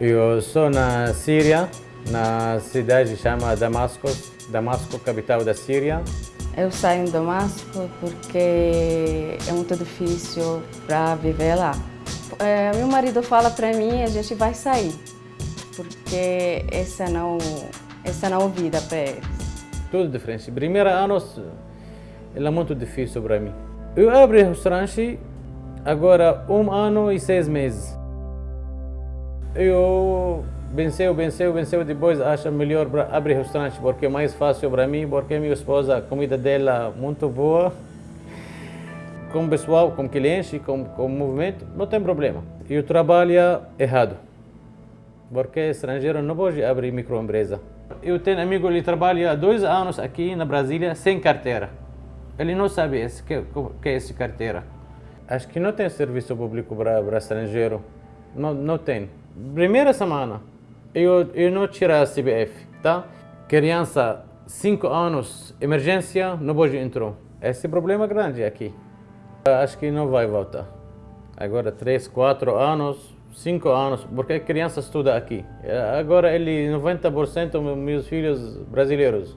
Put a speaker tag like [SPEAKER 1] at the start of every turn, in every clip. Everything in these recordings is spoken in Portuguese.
[SPEAKER 1] Eu sou na Síria, na cidade chama Damasco, Damasco, capital da Síria.
[SPEAKER 2] Eu saio em Damasco porque é muito difícil para viver lá. É, meu marido fala para mim, a gente vai sair, porque essa não, essa não é vida para eles.
[SPEAKER 1] Tudo diferente. Primeiro ano é muito difícil para mim. Eu abri restaurante agora um ano e seis meses. Eu venceu, venceu, venceu, depois acha melhor abrir restaurante porque é mais fácil para mim, porque minha esposa, a comida dela muito boa. Com o pessoal, com cliente, com, com o movimento, não tem problema. Eu trabalho errado, porque estrangeiro não pode abrir microempresa. Eu tenho amigo que trabalha há dois anos aqui na Brasília sem carteira. Ele não sabe o que, que é essa carteira. Acho que não tem serviço público para estrangeiro. Não, não tem. Primeira semana, eu, eu não tirar a CBF, tá? Criança, 5 anos, emergência, não pode entrar. Esse é problema grande aqui. Acho que não vai voltar. Agora, 3, 4 anos, 5 anos, porque a criança estuda aqui. Agora, ele, 90% meus filhos brasileiros.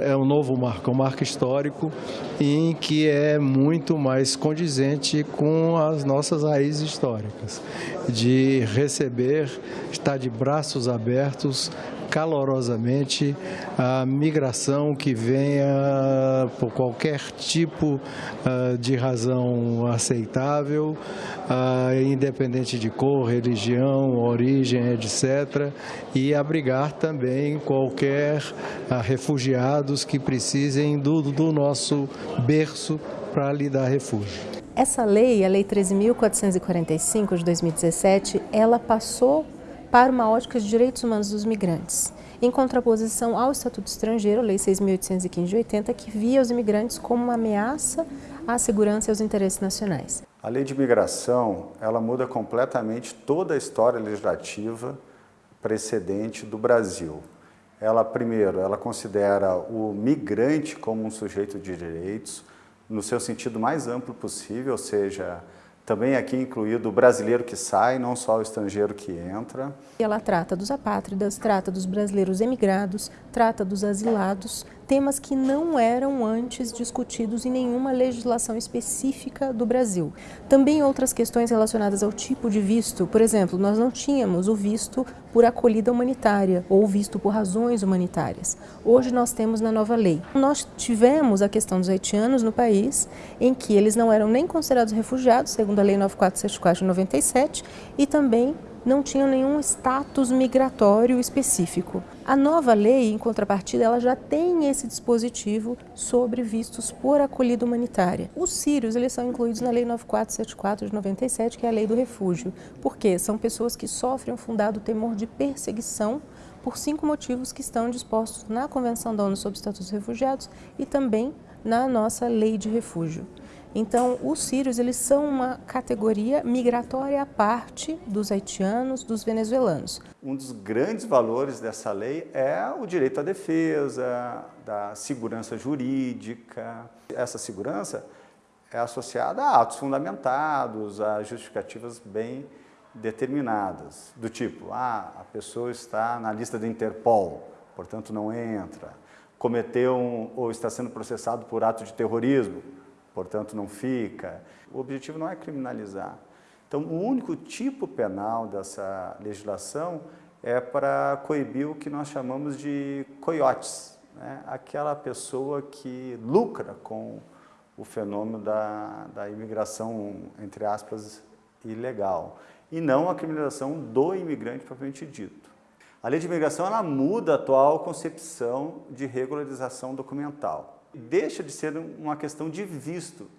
[SPEAKER 3] É um novo marco, um marco histórico em que é muito mais condizente com as nossas raízes históricas, de receber, estar de braços abertos calorosamente a migração que venha por qualquer tipo uh, de razão aceitável, uh, independente de cor, religião, origem, etc., e abrigar também qualquer uh, refugiados que precisem do, do nosso berço para lhe dar refúgio.
[SPEAKER 4] Essa lei, a Lei 13.445 de 2017, ela passou para uma ótica de direitos humanos dos migrantes, em contraposição ao Estatuto Estrangeiro, Lei 6.815 de 80, que via os imigrantes como uma ameaça à segurança e aos interesses nacionais.
[SPEAKER 5] A lei de migração, ela muda completamente toda a história legislativa precedente do Brasil. Ela, primeiro, ela considera o migrante como um sujeito de direitos, no seu sentido mais amplo possível, ou seja, também aqui incluído o brasileiro que sai, não só o estrangeiro que entra.
[SPEAKER 4] Ela trata dos apátridas, trata dos brasileiros emigrados, trata dos asilados, temas que não eram antes discutidos em nenhuma legislação específica do Brasil. Também outras questões relacionadas ao tipo de visto, por exemplo, nós não tínhamos o visto por acolhida humanitária ou visto por razões humanitárias. Hoje nós temos na nova lei. Nós tivemos a questão dos haitianos no país, em que eles não eram nem considerados refugiados, segundo a lei 9474 de 97, e também não tinham nenhum status migratório específico. A nova lei, em contrapartida, ela já tem esse dispositivo sobre vistos por acolhida humanitária. Os sírios, eles são incluídos na lei 9474 de 97, que é a lei do refúgio, porque são pessoas que sofrem um fundado temor de perseguição por cinco motivos que estão dispostos na Convenção da ONU sobre Estatus dos Refugiados e também na nossa lei de refúgio. Então, os sírios eles são uma categoria migratória à parte dos haitianos, dos venezuelanos.
[SPEAKER 5] Um dos grandes valores dessa lei é o direito à defesa, da segurança jurídica. Essa segurança é associada a atos fundamentados, a justificativas bem determinadas, do tipo, ah, a pessoa está na lista do Interpol, portanto não entra, cometeu um, ou está sendo processado por ato de terrorismo, portanto não fica. O objetivo não é criminalizar. Então, o único tipo penal dessa legislação é para coibir o que nós chamamos de coiotes, né? aquela pessoa que lucra com o fenômeno da, da imigração, entre aspas, ilegal, e não a criminalização do imigrante propriamente dito. A lei de imigração ela muda a atual concepção de regularização documental deixa de ser uma questão de visto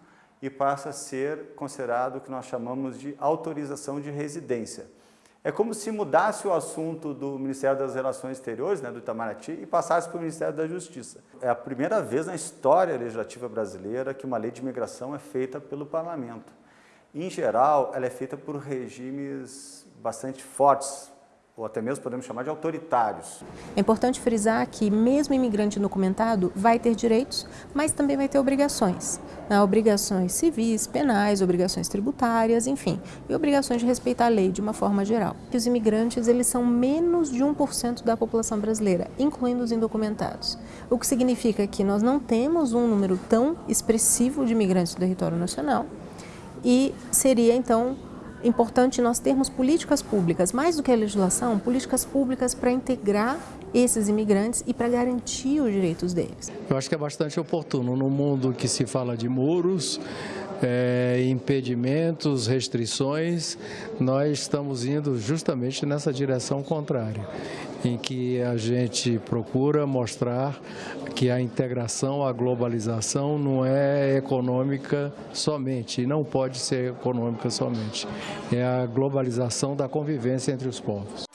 [SPEAKER 5] e passa a ser considerado o que nós chamamos de autorização de residência. É como se mudasse o assunto do Ministério das Relações Exteriores, né, do Itamaraty, e passasse para o Ministério da Justiça. É a primeira vez na história legislativa brasileira que uma lei de imigração é feita pelo Parlamento. Em geral, ela é feita por regimes bastante fortes, ou até mesmo podemos chamar de autoritários.
[SPEAKER 4] É importante frisar que mesmo imigrante documentado vai ter direitos, mas também vai ter obrigações. Né? Obrigações civis, penais, obrigações tributárias, enfim, e obrigações de respeitar a lei de uma forma geral. Os imigrantes eles são menos de 1% da população brasileira, incluindo os indocumentados. O que significa que nós não temos um número tão expressivo de imigrantes do território nacional e seria então importante nós termos políticas públicas, mais do que a legislação, políticas públicas para integrar esses imigrantes e para garantir os direitos deles.
[SPEAKER 3] Eu acho que é bastante oportuno no mundo que se fala de muros, é, impedimentos, restrições, nós estamos indo justamente nessa direção contrária, em que a gente procura mostrar que a integração, a globalização não é econômica somente, e não pode ser econômica somente. É a globalização da convivência entre os povos.